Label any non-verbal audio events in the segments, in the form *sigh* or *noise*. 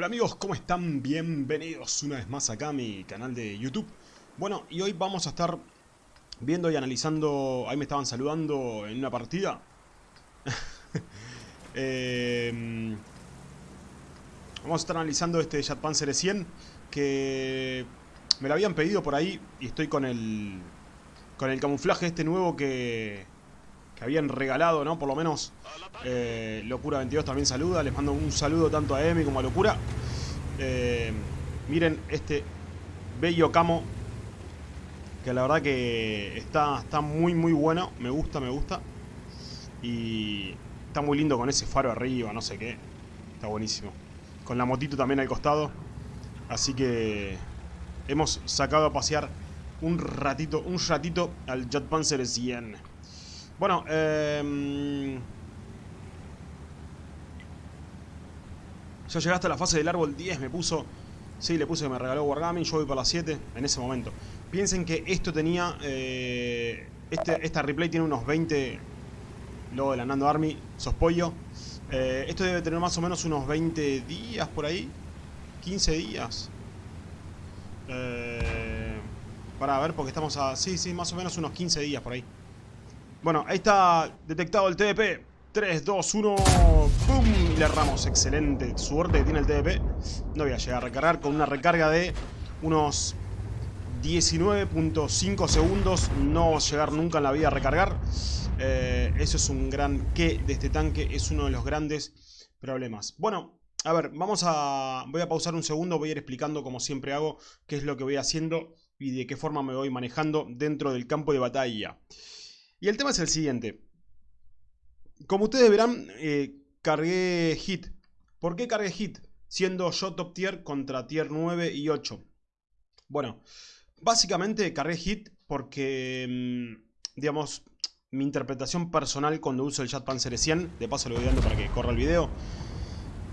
Hola amigos, ¿cómo están? Bienvenidos una vez más acá a mi canal de YouTube. Bueno, y hoy vamos a estar viendo y analizando... Ahí me estaban saludando en una partida. *laughs* eh, vamos a estar analizando este Jet Panzer 100 que me lo habían pedido por ahí y estoy con el con el camuflaje este nuevo que, que habían regalado, ¿no? Por lo menos eh, Locura22 también saluda. Les mando un saludo tanto a Emi como a Locura. Eh, miren este bello camo. Que la verdad que está, está muy muy bueno. Me gusta, me gusta. Y está muy lindo con ese faro arriba, no sé qué. Está buenísimo. Con la motito también al costado. Así que hemos sacado a pasear un ratito, un ratito al Jet Panzer 100. Bueno, eh, ya llegaste a la fase del árbol 10, me puso... Sí, le puse que me regaló Wargaming, yo voy para las 7 en ese momento. Piensen que esto tenía... Eh, este, esta replay tiene unos 20... Luego de la Nando Army, sos pollo. Eh, esto debe tener más o menos unos 20 días por ahí. 15 días. Eh, para ver, porque estamos a... Sí, sí, más o menos unos 15 días por ahí. Bueno, ahí está detectado el TDP. 3, 2, 1... ¡Pum! Le erramos. Excelente. Suerte que tiene el TDP. No voy a llegar a recargar con una recarga de unos 19.5 segundos. No llegar nunca en la vida a recargar. Eh, eso es un gran qué de este tanque. Es uno de los grandes problemas. Bueno, a ver, vamos a... Voy a pausar un segundo. Voy a ir explicando, como siempre hago, qué es lo que voy haciendo y de qué forma me voy manejando dentro del campo de batalla. Y el tema es el siguiente. Como ustedes verán, eh, cargué hit. ¿Por qué cargué hit? Siendo yo top tier contra tier 9 y 8. Bueno, básicamente cargué hit porque, mm, digamos, mi interpretación personal cuando uso el Chat Panzer 100, de paso lo voy dando para que corra el video,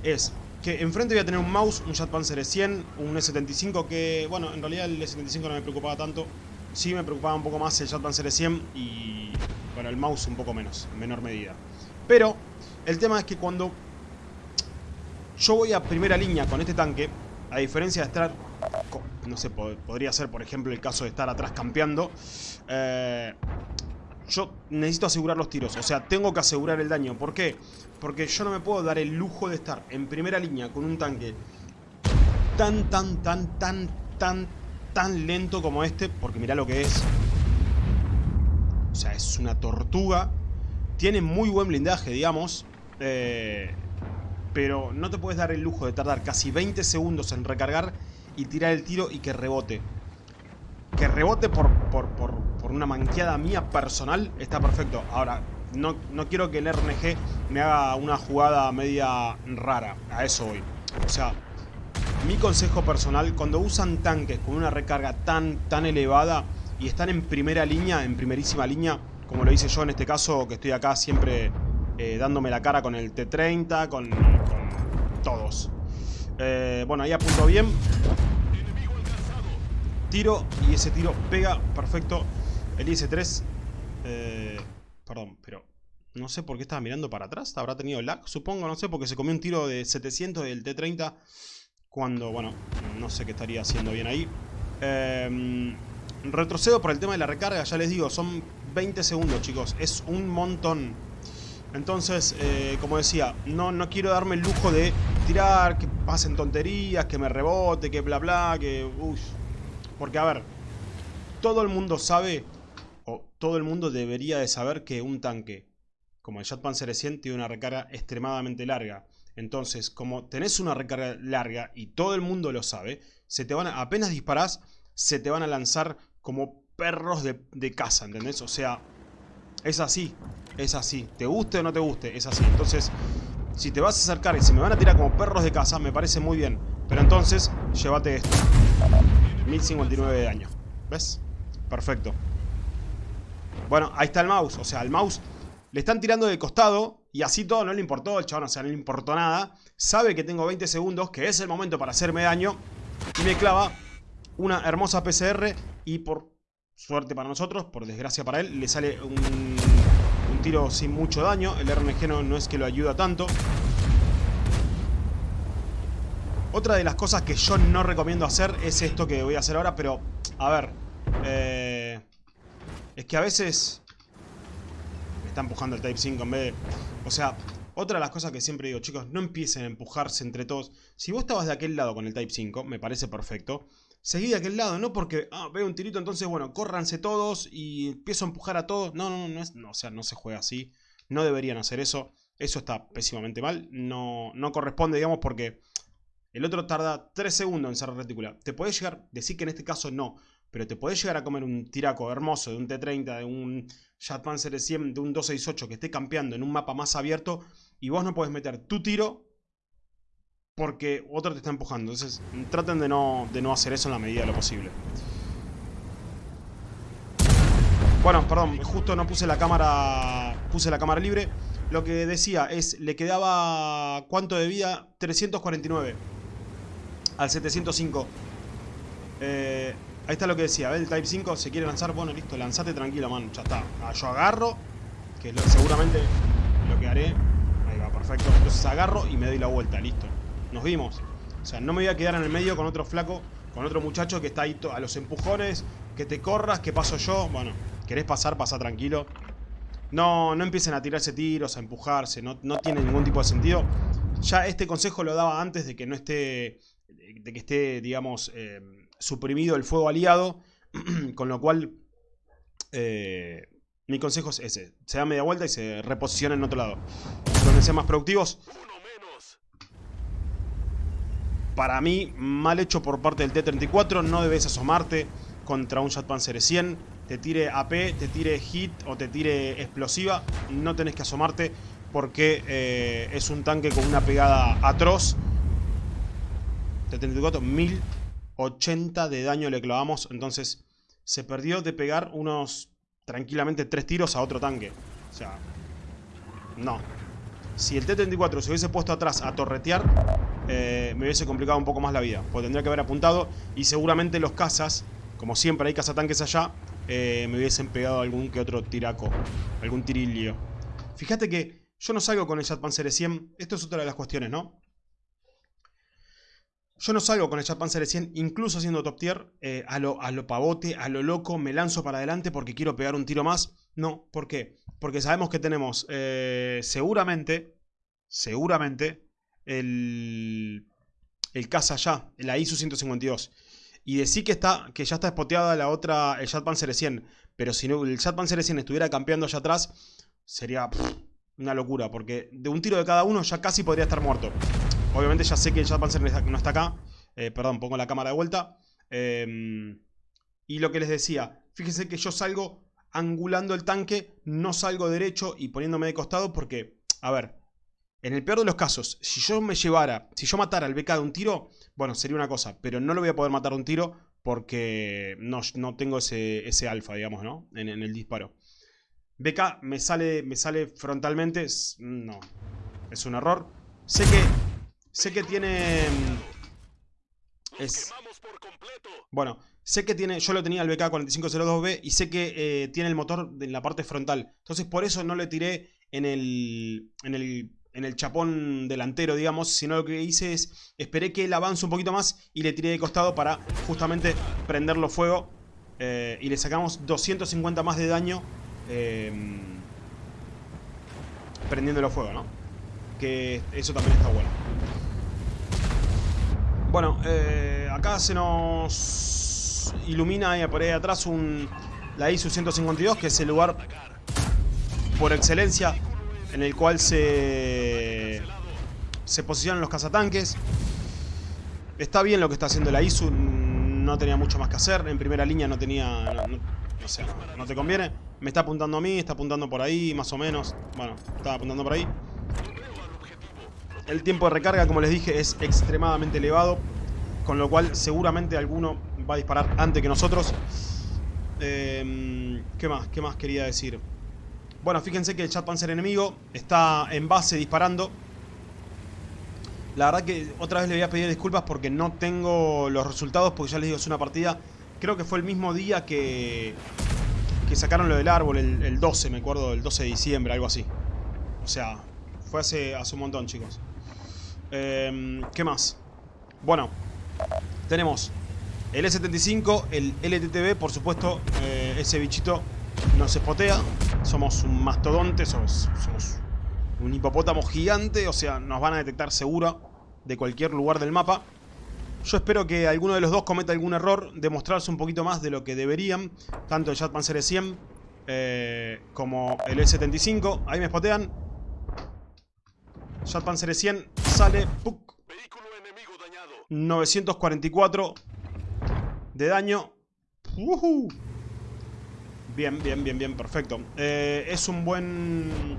es que enfrente voy a tener un mouse, un Jet Panzer 100, un E75 que, bueno, en realidad el E75 no me preocupaba tanto. Sí me preocupaba un poco más el Jet Panzer 100 y, bueno, el mouse un poco menos, en menor medida. Pero, el tema es que cuando yo voy a primera línea con este tanque, a diferencia de estar, no sé, podría ser por ejemplo el caso de estar atrás campeando, eh, yo necesito asegurar los tiros. O sea, tengo que asegurar el daño. ¿Por qué? Porque yo no me puedo dar el lujo de estar en primera línea con un tanque tan, tan, tan, tan, tan, tan lento como este. Porque mirá lo que es. O sea, es una tortuga. Tiene muy buen blindaje, digamos. Eh, pero no te puedes dar el lujo de tardar casi 20 segundos en recargar y tirar el tiro y que rebote. Que rebote por, por, por, por una manqueada mía personal está perfecto. Ahora, no, no, quiero que el RNG me haga una jugada media rara. A eso voy. O sea, mi consejo personal, cuando usan tanques con una recarga tan, tan elevada y están en primera línea, en primerísima línea, como lo hice yo en este caso, que estoy acá siempre eh, dándome la cara con el T-30, con, todos. Eh, bueno, ahí apunto bien tiro y ese tiro pega perfecto el IS-3. Eh, perdón, pero no sé por qué estaba mirando para atrás. Habrá tenido lag, supongo, no sé, porque se comió un tiro de 700 del T-30 cuando, bueno, no sé qué estaría haciendo bien ahí. Eh, retrocedo por el tema de la recarga, ya les digo, son 20 segundos, chicos. Es un montón. Entonces, eh, como decía, no, no quiero darme el lujo de tirar, que pasen tonterías, que me rebote, que bla bla, que... Uy, porque, a ver, todo el mundo sabe, o todo el mundo debería de saber que un tanque como el Jet Panzer 100 tiene una recarga extremadamente larga. Entonces, como tenés una recarga larga y todo el mundo lo sabe, se te van apenas disparás, se te van a lanzar como perros de, casa, ¿entendés? O sea, es así, es así. Te guste o no te guste, es así. Entonces, si te vas a acercar y se me van a tirar como perros de casa, me parece muy bien. Pero entonces, llévate esto. 1059 de daño. ¿Ves? Perfecto. Bueno, ahí está el mouse. O sea, el mouse le están tirando de costado y así todo no le importó. El chabón, o sea, no le importó nada. Sabe que tengo 20 segundos, que es el momento para hacerme daño. Y me clava una hermosa PCR y por suerte para nosotros, por desgracia para él, le sale un, tiro sin mucho daño. El RNG no, no es que lo ayuda tanto. Otra de las cosas que yo no recomiendo hacer es esto que voy a hacer ahora, pero... A ver... Eh, es que a veces... Me está empujando el Type 5 en vez de... O sea, otra de las cosas que siempre digo, chicos, no empiecen a empujarse entre todos. Si vos estabas de aquel lado con el Type 5, me parece perfecto. Seguí de aquel lado, no porque, ah, veo un tirito, entonces, bueno, córranse todos y empiezo a empujar a todos. No, no, no, es, no, o sea, no se juega así. No deberían hacer eso. Eso está pésimamente mal. No, no corresponde, digamos, porque el otro tarda 3 segundos en cerrar retícula. Te podés llegar, decir que en este caso no, pero te podés llegar a comer un tiraco hermoso de un T30, de un Jetpanzer 100, de un 268 que esté campeando en un mapa más abierto y vos no podés meter tu tiro porque otro te está empujando. Entonces, traten de no, de no hacer eso en la medida de lo posible. Bueno, perdón, justo no puse la cámara puse la cámara libre. Lo que decía es, le quedaba, ¿cuánto de vida? 349 al 705. Eh, ahí está lo que decía, el Type 5 se quiere lanzar, bueno, listo, lanzate tranquilo, man, ya está. Ah, yo agarro, que seguramente lo que haré perfecto. Entonces agarro y me doy la vuelta, listo. Nos vimos. O sea, no me voy a quedar en el medio con otro flaco, con otro muchacho que está ahí a los empujones, que te corras, que paso yo. Bueno, querés pasar, pasa tranquilo. No, no empiecen a tirarse tiros, a empujarse, no, no tiene ningún tipo de sentido. Ya este consejo lo daba antes de que no esté, de que esté, digamos, eh, suprimido el fuego aliado, *clears throat* con lo cual... Eh, mi consejo es ese. Se da media vuelta y se reposiciona en otro lado. Donde sean más productivos. Para mí, mal hecho por parte del T-34. No debes asomarte contra un Panzer 100. Te tire AP, te tire hit o te tire explosiva. No tenés que asomarte porque eh, es un tanque con una pegada atroz. T-34, 1080 de daño le clavamos. Entonces, se perdió de pegar unos tranquilamente tres tiros a otro tanque. O sea, no. Si el T-34 se hubiese puesto atrás a torretear, eh, me hubiese complicado un poco más la vida. Porque tendría que haber apuntado y seguramente los cazas, como siempre hay cazatanques allá, eh, me hubiesen pegado algún que otro tiraco, algún tirilio. Fíjate que yo no salgo con el Panzer 100, esto es otra de las cuestiones, ¿no? Yo no salgo con el Panzer 100, incluso siendo top tier, eh, a, lo, a lo pavote, a lo loco, me lanzo para adelante porque quiero pegar un tiro más. No, ¿por qué? Porque sabemos que tenemos eh, seguramente, seguramente, el, el caza ya, la ISU 152. Y decir que, está, que ya está spoteada la otra, el Panzer 100. Pero si no, el Panzer 100 estuviera campeando allá atrás, sería una locura. Porque de un tiro de cada uno ya casi podría estar muerto. Obviamente ya sé que el Panzer no está acá. Eh, perdón, pongo la cámara de vuelta. Em, y lo que les decía, fíjense que yo salgo angulando el tanque, no salgo derecho y poniéndome de costado porque, a ver, en el peor de los casos, si yo me llevara, si yo matara al BK de un tiro, bueno, sería una cosa, pero no lo voy a poder matar de un tiro porque no, no tengo ese, ese alfa, digamos, ¿no? En, en, el disparo. BK me sale, me sale frontalmente, no, es un error. Sé que Sé que tiene... Mm, es... Bueno, sé que tiene... Yo lo tenía el BK4502B y sé que eh, tiene el motor en la parte frontal. Entonces por eso no le tiré en el... En el en el chapón delantero, digamos, sino lo que hice es, esperé que él avance un poquito más y le tiré de costado para justamente prenderlo fuego eh, y le sacamos 250 más de daño eh, prendiéndolo fuego, ¿no? Que eso también está bueno. Bueno, eh, acá se nos ilumina por ahí atrás un, la ISU 152, que es el lugar por excelencia en el cual se, se posicionan los cazatanques. Está bien lo que está haciendo la ISU, no tenía mucho más que hacer. En primera línea no tenía... No, no te conviene. Me está apuntando a mí, está apuntando por ahí, más o menos. Bueno, estaba apuntando por ahí. El tiempo de recarga, como les dije, es extremadamente elevado. Con lo cual seguramente alguno va a disparar antes que nosotros. Em, ¿Qué más? ¿Qué más quería decir? Bueno, fíjense que el chat panzer enemigo está en base disparando. La verdad que otra vez le voy a pedir disculpas porque no tengo los resultados porque ya les digo, es una partida... Creo que fue el mismo día que, que sacaron lo del árbol, el, 12, me acuerdo, el 12 de diciembre, algo así. O sea, fue hace, hace un montón, chicos. Em, ¿Qué más? Bueno, tenemos el E75, el LTTB, por supuesto, eh, ese bichito nos espotea. Somos un mastodonte, somos, somos un hipopótamo gigante, o sea, nos van a detectar seguro de cualquier lugar del mapa. Yo espero que alguno de los dos cometa algún error, demostrarse un poquito más de lo que deberían, tanto el Panzer 100 eh, como el E75. Ahí me spotean. Panzer 100 sale. 944 de daño. Bien, bien, bien, bien, perfecto. Eh, es un buen...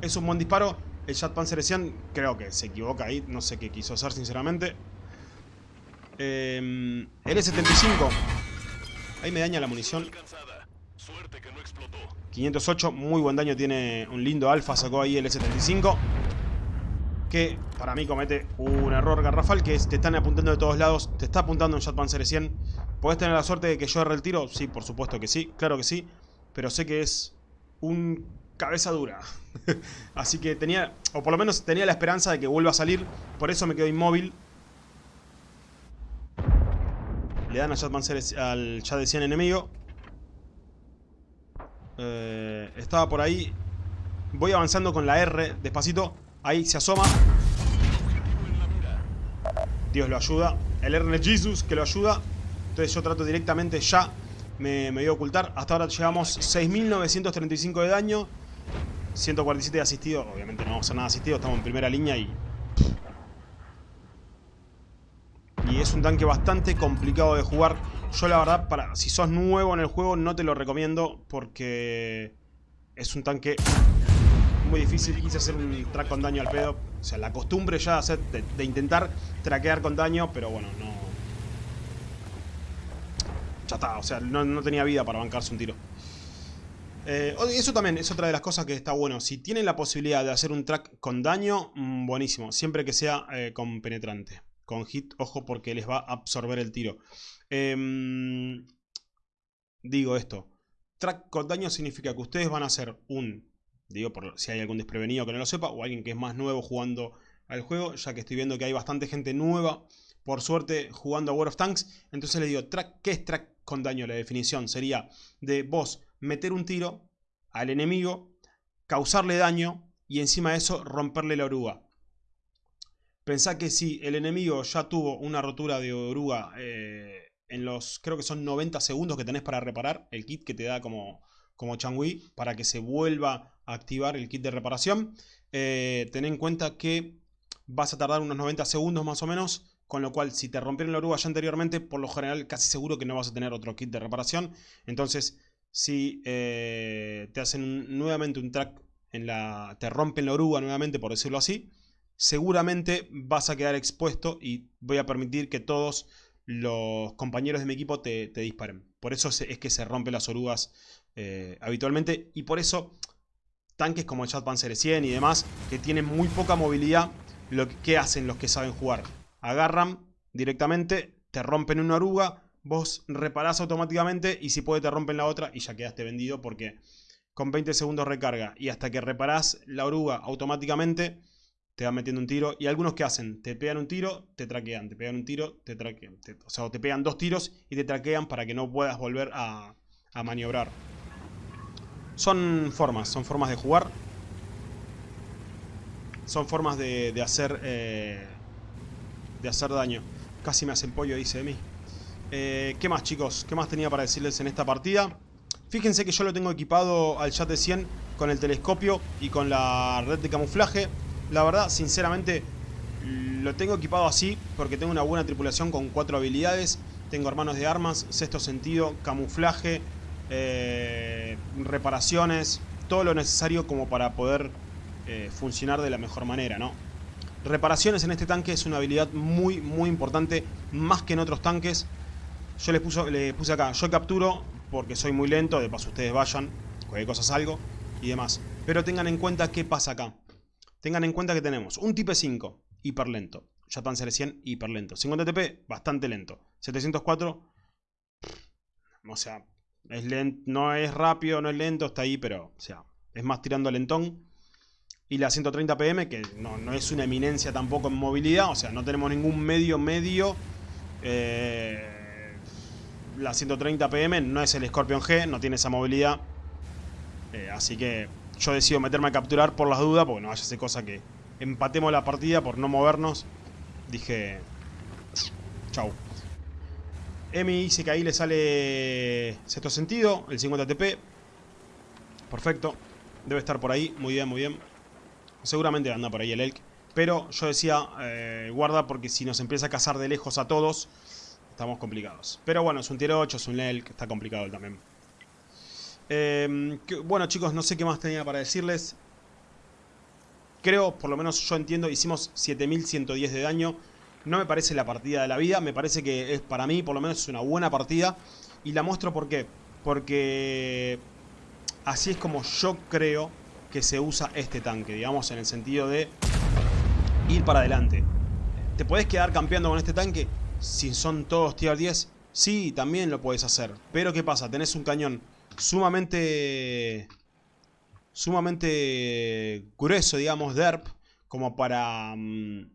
Es un buen disparo. El Panzer 100 creo que se equivoca ahí. No sé qué quiso hacer, sinceramente. Eh, el E75. Ahí me daña la munición. 508, muy buen daño tiene un lindo alfa, sacó ahí el E75. Que para mí comete un error garrafal, que es te están apuntando de todos lados, te está apuntando un Jet Panzer 100. ¿Podés tener la suerte de que yo erre el tiro? Sí, por supuesto que sí, claro que sí. Pero sé que es un cabeza dura. *laughs* Así que tenía, o por lo menos tenía la esperanza de que vuelva a salir. Por eso me quedo inmóvil. Le dan a Panzer, al 100 enemigo. Eh, estaba por ahí. Voy avanzando con la R, despacito. Ahí se asoma. Dios lo ayuda. El R de Jesus que lo ayuda. Entonces yo trato directamente ya. Me, me voy a ocultar. Hasta ahora llevamos 6.935 de daño. 147 de asistido. Obviamente no vamos a hacer nada asistido. Estamos en primera línea y... Y es un tanque bastante complicado de jugar. Yo la verdad, para si sos nuevo en el juego, no te lo recomiendo porque es un tanque muy difícil. Quise hacer un track con daño al pedo. O sea, la costumbre ya de, de intentar traquear con daño, pero bueno, no... Ya está, o sea, no, tenía vida para bancarse un tiro. Eh, eso también es otra de las cosas que está bueno. Si tienen la posibilidad de hacer un track con daño, mm, buenísimo. Siempre que sea eh, con penetrante. Con hit, ojo, porque les va a absorber el tiro. Em, digo esto. Track con daño significa que ustedes van a hacer un... Digo, por si hay algún desprevenido que no lo sepa, o alguien que es más nuevo jugando al juego, ya que estoy viendo que hay bastante gente nueva, por suerte, jugando a World of Tanks. Entonces les digo, track, ¿qué es track con daño? La definición sería de vos meter un tiro al enemigo, causarle daño y encima de eso romperle la oruga. Pensá que si el enemigo ya tuvo una rotura de oruga eh, en los, creo que son 90 segundos que tenés para reparar, el kit que te da como, como Changui, para que se vuelva a activar el kit de reparación, eh, ten en cuenta que vas a tardar unos 90 segundos más o menos, con lo cual si te rompieron la oruga ya anteriormente, por lo general casi seguro que no vas a tener otro kit de reparación. Entonces, si eh, te hacen nuevamente un track en la... te rompen la oruga nuevamente, por decirlo así, seguramente vas a quedar expuesto y voy a permitir que todos los compañeros de mi equipo te, disparen. Por eso es que se rompen las orugas eh, habitualmente y por eso tanques como el Chat Panzer 100 y demás que tienen muy poca movilidad, lo que, hacen los que saben jugar? Agarran directamente, te rompen una oruga, vos reparás automáticamente y si puede te rompen la otra y ya quedaste vendido porque con 20 segundos recarga y hasta que reparás la oruga automáticamente te van metiendo un tiro. Y algunos que hacen, te pegan un tiro, te traquean, te pegan un tiro, te traquean. o sea, te pegan dos tiros y te traquean para que no puedas volver a, maniobrar. Son formas, son formas de jugar. Son formas de, hacer eh, de hacer daño. Casi me hace el pollo, dice de mí. Eh, ¿Qué más, chicos? ¿Qué más tenía para decirles en esta partida? Fíjense que yo lo tengo equipado al chat de 100 con el telescopio y con la red de camuflaje. La verdad, sinceramente, lo tengo equipado así porque tengo una buena tripulación con cuatro habilidades. Tengo hermanos de armas, sexto sentido, camuflaje, eh, reparaciones, todo lo necesario como para poder eh, funcionar de la mejor manera, ¿no? Reparaciones en este tanque es una habilidad muy, muy importante, más que en otros tanques. Yo les, puso, les puse acá, yo capturo porque soy muy lento, de paso ustedes vayan, cualquier cosa salgo y demás. Pero tengan en cuenta qué pasa acá. Tengan en cuenta que tenemos un Type 5, hiper lento. Panzer 100, hiper lento. 50 TP, bastante lento. 704, o sea, es no es rápido, no es lento, está ahí, pero, o sea, es más tirando lentón. Y la 130 PM, que no, es una eminencia tampoco en movilidad, o sea, no tenemos ningún medio medio. Eh, la 130 PM no es el Scorpion G, no tiene esa movilidad. Eh, así que yo decido meterme a capturar por las dudas, porque no vaya a ser cosa que empatemos la partida por no movernos. Dije, chau. Emi dice que ahí le sale sexto sentido, el 50 TP. Perfecto. Debe estar por ahí. Muy bien, muy bien. Seguramente anda por ahí el Elk. Pero yo decía, eh, guarda porque si nos empieza a cazar de lejos a todos, estamos complicados. Pero bueno, es un tier 8, es un Elk, está complicado también. Eh, bueno chicos, no sé qué más tenía para decirles. Creo, por lo menos yo entiendo, hicimos 7110 de daño. No me parece la partida de la vida, me parece que es para mí, por lo menos es una buena partida. Y la muestro por qué. Porque así es como yo creo que se usa este tanque, digamos, en el sentido de ir para adelante. ¿Te puedes quedar campeando con este tanque si son todos tier 10? Sí, también lo puedes hacer. Pero ¿qué pasa? Tenés un cañón sumamente... Sumamente grueso, digamos, derp, como para mm,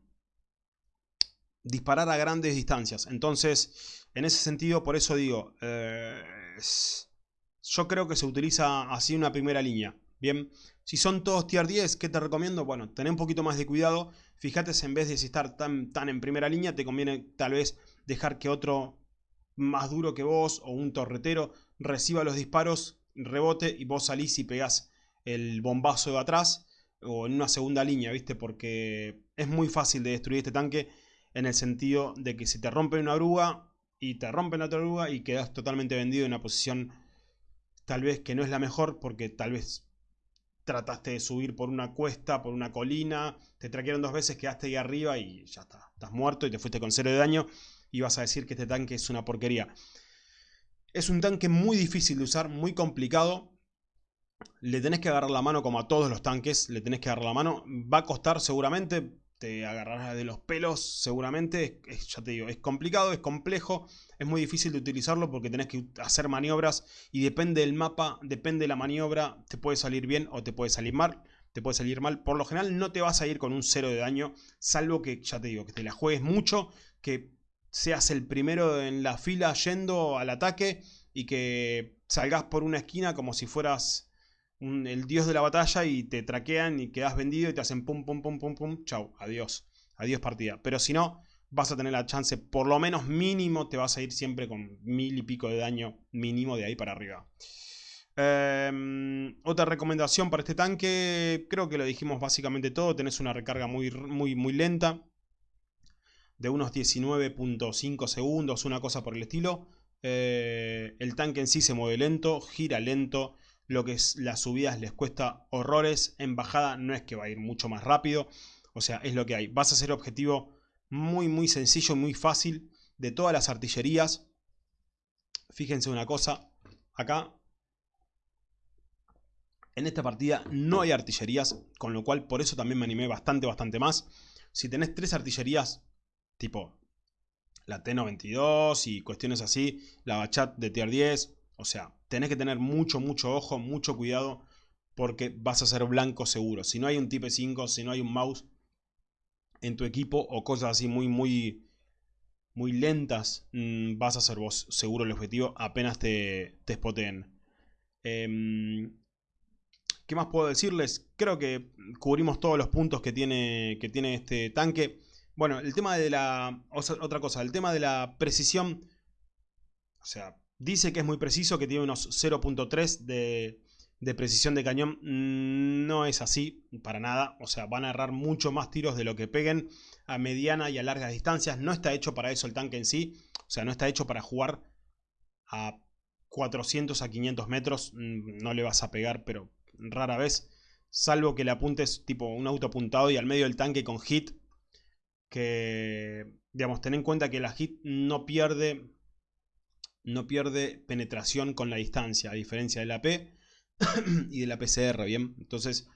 disparar a grandes distancias. Entonces, en ese sentido, por eso digo, eh, yo creo que se utiliza así una primera línea. Bien, si son todos tier 10, ¿qué te recomiendo? Bueno, tener un poquito más de cuidado. Fíjate en vez de estar tan, tan en primera línea, te conviene tal vez dejar que otro más duro que vos o un torretero reciba los disparos, rebote y vos salís y pegás el bombazo de atrás o en una segunda línea, ¿viste? Porque es muy fácil de destruir este tanque en el sentido de que si te rompen una oruga y te rompen la otra oruga y quedas totalmente vendido en una posición tal vez que no es la mejor porque tal vez trataste de subir por una cuesta, por una colina, te traquearon dos veces, quedaste ahí arriba y ya está, estás muerto y te fuiste con cero de daño y vas a decir que este tanque es una porquería. Es un tanque muy difícil de usar, muy complicado. Le tenés que agarrar la mano como a todos los tanques, le tenés que agarrar la mano. Va a costar seguramente, te agarrarás de los pelos seguramente. ya te digo, es complicado, es complejo, es muy difícil de utilizarlo porque tenés que hacer maniobras y depende del mapa, depende de la maniobra, te puede salir bien o te puede salir mal. Te puede salir mal. Por lo general no te vas a ir con un cero de daño, salvo que, ya te digo, que te la juegues mucho, que seas el primero en la fila yendo al ataque y que salgas por una esquina como si fueras el dios de la batalla y te traquean y quedas vendido y te hacen pum, pum, pum, pum, pum, chau, adiós, adiós partida. Pero si no, vas a tener la chance, por lo menos mínimo, te vas a ir siempre con mil y pico de daño mínimo de ahí para arriba. Em, otra recomendación para este tanque, creo que lo dijimos básicamente todo, tenés una recarga muy, muy, muy lenta, de unos 19.5 segundos, una cosa por el estilo. Eh, el tanque en sí se mueve lento, gira lento, lo que es las subidas les cuesta horrores, en bajada no es que va a ir mucho más rápido, o sea, es lo que hay. Vas a ser objetivo muy muy sencillo, muy fácil de todas las artillerías. Fíjense una cosa, acá en esta partida no hay artillerías, con lo cual por eso también me animé bastante, bastante más. Si tenés tres artillerías, tipo la T92 y cuestiones así, la Bachat de tier 10, o sea, tenés que tener mucho, mucho ojo, mucho cuidado, porque vas a ser blanco seguro. Si no hay un Type 5, si no hay un mouse en tu equipo o cosas así muy, muy, muy lentas, mm, vas a ser vos seguro el objetivo apenas te, te. Em, ¿Qué más puedo decirles? Creo que cubrimos todos los puntos que tiene, que tiene este tanque. Bueno, el tema de la... Otra cosa, el tema de la precisión. O sea, Dice que es muy preciso, que tiene unos 0.3 de, precisión de cañón. Mm, no es así, para nada. O sea, van a errar mucho más tiros de lo que peguen a mediana y a largas distancias. No está hecho para eso el tanque en sí. O sea, no está hecho para jugar a 400 a 500 metros. Mm, no le vas a pegar, pero rara vez. Salvo que le apuntes tipo un auto apuntado y al medio del tanque con hit. Que, digamos, ten en cuenta que la hit no pierde no pierde penetración con la distancia, a diferencia de la P *coughs* y de la PCR, ¿bien? Entonces,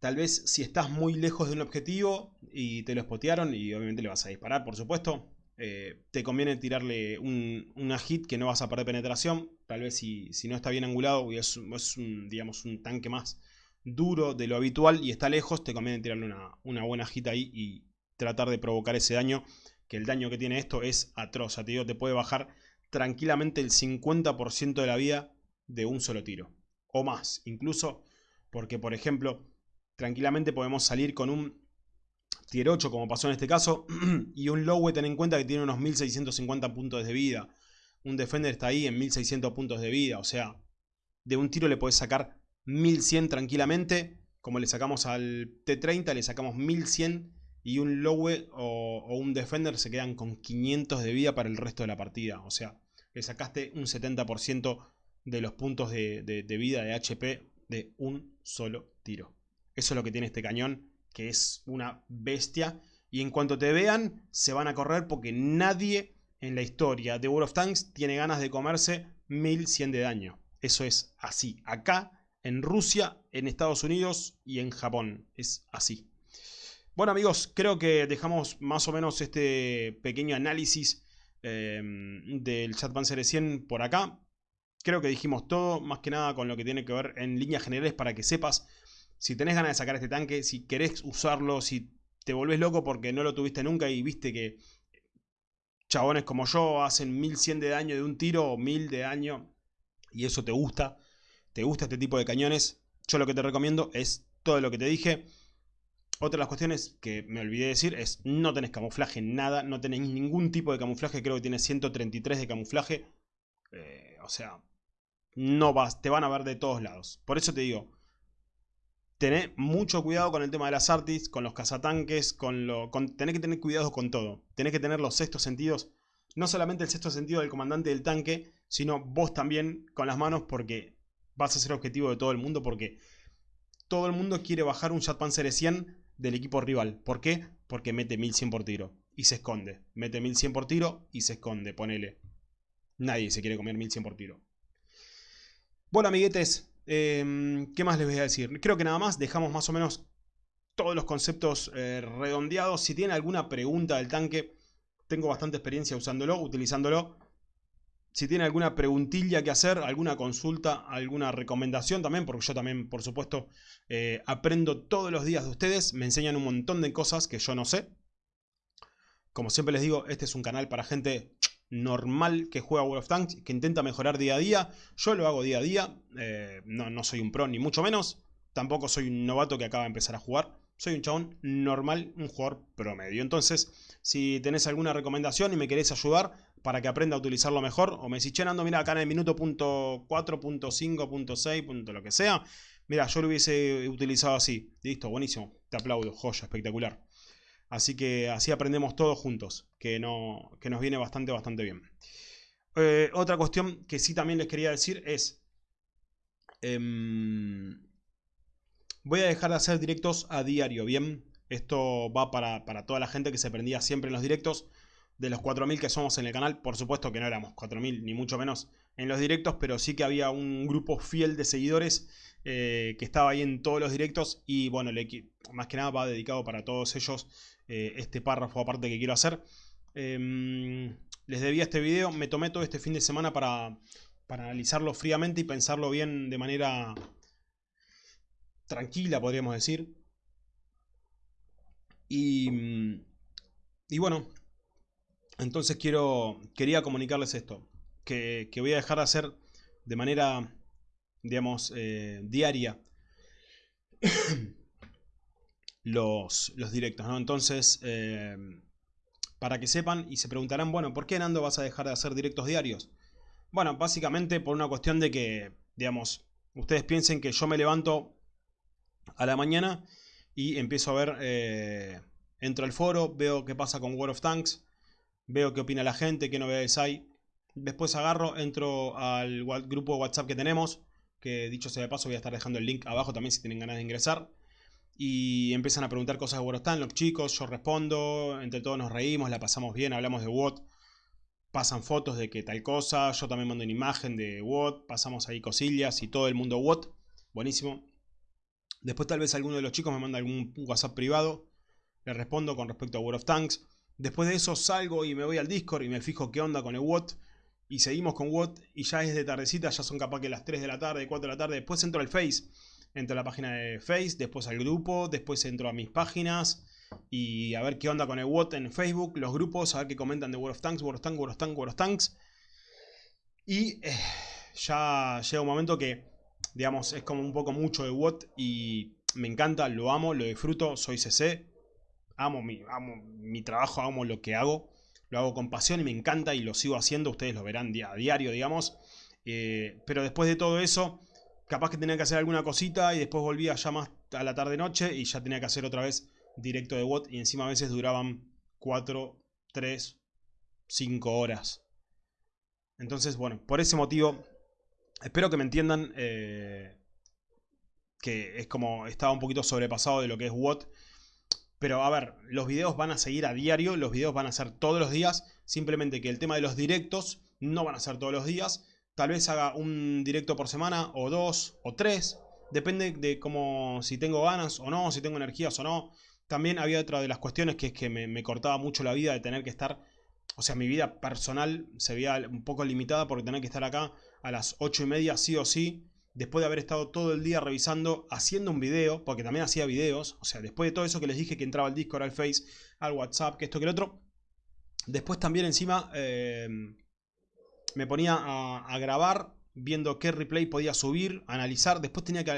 tal vez si estás muy lejos de un objetivo y te lo spotearon y obviamente le vas a disparar, por supuesto, eh, te conviene tirarle un, una hit que no vas a perder penetración, tal vez si, no está bien angulado y es, un, digamos, un tanque más duro de lo habitual y está lejos, te conviene tirarle una, buena hit ahí y tratar de provocar ese daño, que el daño que tiene esto es atroz, te digo, te puede bajar tranquilamente el 50% de la vida de un solo tiro, o más, incluso porque por ejemplo, tranquilamente podemos salir con un tier 8 como pasó en este caso, *clears throat* y un low ten en cuenta que tiene unos 1650 puntos de vida, un defender está ahí en 1600 puntos de vida, o sea, de un tiro le puedes sacar 1100 tranquilamente, como le sacamos al T30, le sacamos 1100 y un Lowe o, un Defender se quedan con 500 de vida para el resto de la partida. O sea, le sacaste un 70% de los puntos de, de, vida de HP de un solo tiro. Eso es lo que tiene este cañón, que es una bestia. Y en cuanto te vean, se van a correr porque nadie en la historia de World of Tanks tiene ganas de comerse 1100 de daño. Eso es así. Acá, en Rusia, en Estados Unidos y en Japón. Es así. Bueno amigos, creo que dejamos más o menos este pequeño análisis em, del Chat Panzer 100 por acá. Creo que dijimos todo, más que nada con lo que tiene que ver en líneas generales para que sepas si tenés ganas de sacar este tanque, si querés usarlo, si te volvés loco porque no lo tuviste nunca y viste que chabones como yo hacen 1100 de daño de un tiro o 1000 de daño y eso te gusta, te gusta este tipo de cañones, yo lo que te recomiendo es todo lo que te dije. Otra de las cuestiones que me olvidé de decir es no tenés camuflaje, nada, no tenés ningún tipo de camuflaje, creo que tienes 133 de camuflaje. Eh, o sea, no vas, te van a ver de todos lados. Por eso te digo, tenés mucho cuidado con el tema de las artis, con los cazatanques, con lo, tenés que tener cuidado con todo. Tenés que tener los sextos sentidos, no solamente el sexto sentido del comandante del tanque, sino vos también con las manos porque vas a ser objetivo de todo el mundo porque todo el mundo quiere bajar un Panzer 100 del equipo rival. ¿Por qué? Porque mete 1100 por tiro y se esconde. Mete 1100 por tiro y se esconde, ponele. Nadie se quiere comer 1100 por tiro. Bueno, amiguetes, em, ¿qué más les voy a decir? Creo que nada más, dejamos más o menos todos los conceptos eh, redondeados. Si tienen alguna pregunta del tanque, tengo bastante experiencia usándolo, utilizándolo. Si tiene alguna preguntilla que hacer, alguna consulta, alguna recomendación también, porque yo también, por supuesto, eh, aprendo todos los días de ustedes. Me enseñan un montón de cosas que yo no sé. Como siempre les digo, este es un canal para gente normal que juega World of Tanks, que intenta mejorar día a día. Yo lo hago día a día. Eh, no, no soy un pro, ni mucho menos. Tampoco soy un novato que acaba de empezar a jugar. Soy un chabón normal, un jugador promedio. Entonces, si tenés alguna recomendación y me querés ayudar, para que aprenda a utilizarlo mejor. O me decís, che, mira, acá en el minuto punto 4.5.6. lo que sea. Mira, yo lo hubiese utilizado así. Listo, buenísimo. Te aplaudo, joya, espectacular. Así que así aprendemos todos juntos, que, no, que nos viene bastante, bastante bien. Eh, otra cuestión que sí también les quería decir es... Em, voy a dejar de hacer directos a diario, ¿bien? Esto va para, para toda la gente que se prendía siempre en los directos de los 4.000 que somos en el canal, por supuesto que no éramos 4.000 ni mucho menos en los directos, pero sí que había un grupo fiel de seguidores eh, que estaba ahí en todos los directos y bueno, más que nada va dedicado para todos ellos eh, este párrafo aparte que quiero hacer. Em, les debía este video, me tomé todo este fin de semana para, para analizarlo fríamente y pensarlo bien de manera tranquila, podríamos decir. Y, y bueno, entonces quiero, quería comunicarles esto, que, voy a dejar de hacer de manera, digamos, eh, diaria *coughs* los, los, directos, ¿no? Entonces, eh, para que sepan y se preguntarán, bueno, ¿por qué Nando vas a dejar de hacer directos diarios? Bueno, básicamente por una cuestión de que, digamos, ustedes piensen que yo me levanto a la mañana y empiezo a ver, eh, entro al foro, veo qué pasa con World of Tanks, veo qué opina la gente, qué novedades hay. Después agarro, entro al grupo de WhatsApp que tenemos, que dicho sea de paso voy a estar dejando el link abajo también si tienen ganas de ingresar. Y empiezan a preguntar cosas de están los chicos, yo respondo, entre todos nos reímos, la pasamos bien, hablamos de WOT. Pasan fotos de que tal cosa, yo también mando una imagen de WOT, pasamos ahí cosillas y todo el mundo WOT. Buenísimo. Después tal vez alguno de los chicos me manda algún WhatsApp privado, le respondo con respecto a World of Tanks. Después de eso salgo y me voy al Discord y me fijo qué onda con el WOT. Y seguimos con WOT y ya es de tardecita, ya son capaz que las 3 de la tarde, 4 de la tarde. Después entro al Face. entro a la página de Face, después al grupo, después entro a mis páginas y a ver qué onda con el WOT en Facebook, los grupos, a ver qué comentan de World of Tanks, World of Tanks, World of Tanks, World of Tanks. Y eh, ya llega un momento que, digamos, es como un poco mucho de WOT y me encanta, lo amo, lo disfruto, soy CC, amo mi, amo mi trabajo, amo lo que hago, lo hago con pasión y me encanta y lo sigo haciendo, ustedes lo verán a diario, digamos. Eh, pero después de todo eso, capaz que tenía que hacer alguna cosita y después volvía ya más a la tarde-noche y ya tenía que hacer otra vez directo de WOT y encima a veces duraban 4, 3, 5 horas. Entonces, bueno, por ese motivo, espero que me entiendan eh, que es como estaba un poquito sobrepasado de lo que es WOT. Pero a ver, los videos van a seguir a diario, los videos van a ser todos los días, simplemente que el tema de los directos no van a ser todos los días. Tal vez haga un directo por semana, o dos, o tres. Depende de cómo, si tengo ganas o no, si tengo energías o no. También había otra de las cuestiones que es que me, cortaba mucho la vida de tener que estar... O sea, mi vida personal se veía un poco limitada porque tenía que estar acá a las ocho y media sí o sí. Después de haber estado todo el día revisando, haciendo un video, porque también hacía videos. O sea, después de todo eso que les dije que entraba al Discord, al Face, al WhatsApp, que esto, que el otro. Después también encima eh, me ponía a, grabar viendo qué replay podía subir, analizar. Después tenía que...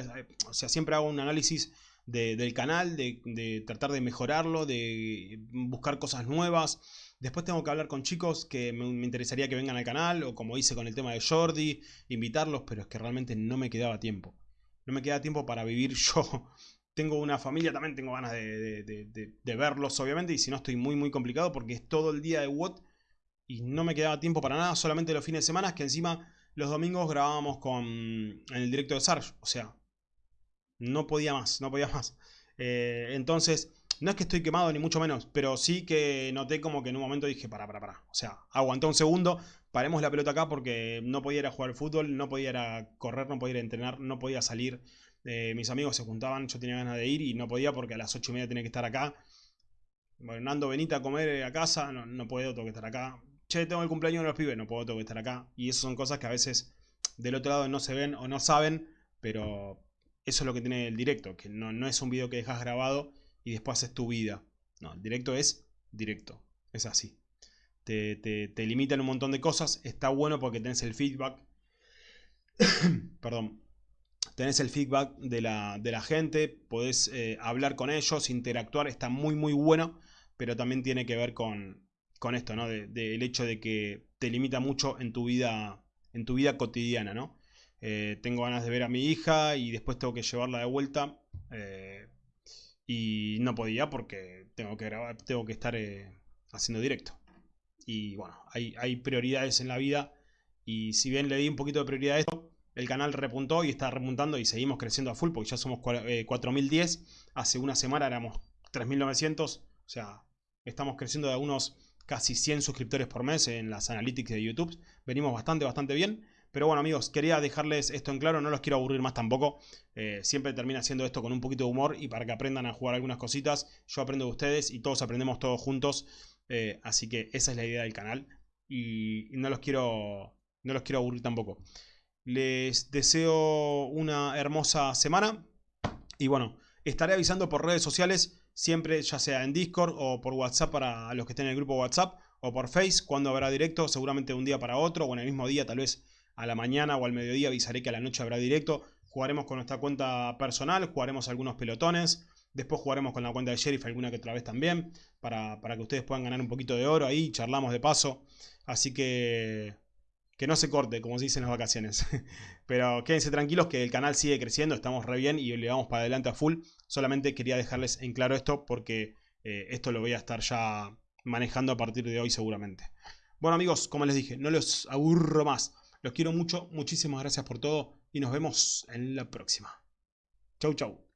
O sea, siempre hago un análisis del canal, de, tratar de mejorarlo, de buscar cosas nuevas. Después tengo que hablar con chicos que me, interesaría que vengan al canal, o como hice con el tema de Jordi, invitarlos, pero es que realmente no me quedaba tiempo. No me queda tiempo para vivir *laughs* yo. Tengo una familia, también tengo ganas de, de, verlos, obviamente, y si no estoy muy, muy complicado porque es todo el día de WOT y no me quedaba tiempo para nada, solamente los fines de semana, que encima los domingos grabábamos con, en el directo de Sarge, o sea, no podía más, no podía más. Eh, entonces, no es que estoy quemado ni mucho menos, pero sí que noté como que en un momento dije, para, para, para. O sea, aguanté un segundo, paremos la pelota acá porque no podía ir a jugar fútbol, no podía correr, no podía ir a entrenar, no podía salir. Eh, mis amigos se juntaban, yo tenía ganas de ir y no podía porque a las 8 y media tenía que estar acá. Bueno, Nando, venite a comer a casa, no, no puedo, tengo que estar acá. Che, tengo el cumpleaños de los pibes, no puedo, tengo que estar acá. Y esas son cosas que a veces del otro lado no se ven o no saben, pero eso es lo que tiene el directo, que no, es un video que dejas grabado y después haces tu vida. No, el directo es directo, es así. Te, te, limitan un montón de cosas, está bueno porque tenés el feedback. *coughs* Perdón. Tenés el feedback de la, gente, podés eh, hablar con ellos, interactuar, está muy muy bueno, pero también tiene que ver con, con esto, ¿no? Del hecho de que te limita mucho en tu vida, en tu vida cotidiana, ¿no? Eh, tengo ganas de ver a mi hija y después tengo que llevarla de vuelta. Eh, y no podía porque tengo que grabar, tengo que estar eh, haciendo directo. Y bueno, hay, hay, prioridades en la vida. Y si bien le di un poquito de prioridad a esto, el canal repuntó y está repuntando y seguimos creciendo a full porque ya somos 4010. Hace una semana éramos 3900. O sea, estamos creciendo de unos casi 100 suscriptores por mes en las analytics de YouTube. Venimos bastante, bastante bien. Pero bueno amigos, quería dejarles esto en claro, no los quiero aburrir más tampoco. Eh, siempre termina haciendo esto con un poquito de humor y para que aprendan a jugar algunas cositas. Yo aprendo de ustedes y todos aprendemos todos juntos. Eh, así que esa es la idea del canal. Y, no los quiero. No los quiero aburrir tampoco. Les deseo una hermosa semana. Y bueno, estaré avisando por redes sociales. Siempre, ya sea en Discord o por WhatsApp para los que estén en el grupo WhatsApp. O por Face, cuando habrá directo, seguramente de un día para otro. O en el mismo día, tal vez a la mañana o al mediodía avisaré que a la noche habrá directo. Jugaremos con nuestra cuenta personal, jugaremos algunos pelotones. Después jugaremos con la cuenta de Sheriff alguna que otra vez también. Para, que ustedes puedan ganar un poquito de oro ahí. Charlamos de paso. Así que... Que no se corte, como se dice en las vacaciones. *laughs* Pero quédense tranquilos que el canal sigue creciendo. Estamos re bien y le vamos para adelante a full. Solamente quería dejarles en claro esto porque eh, esto lo voy a estar ya manejando a partir de hoy seguramente. Bueno amigos, como les dije, no los aburro más. Los quiero mucho, muchísimas gracias por todo y nos vemos en la próxima. Chau, chau.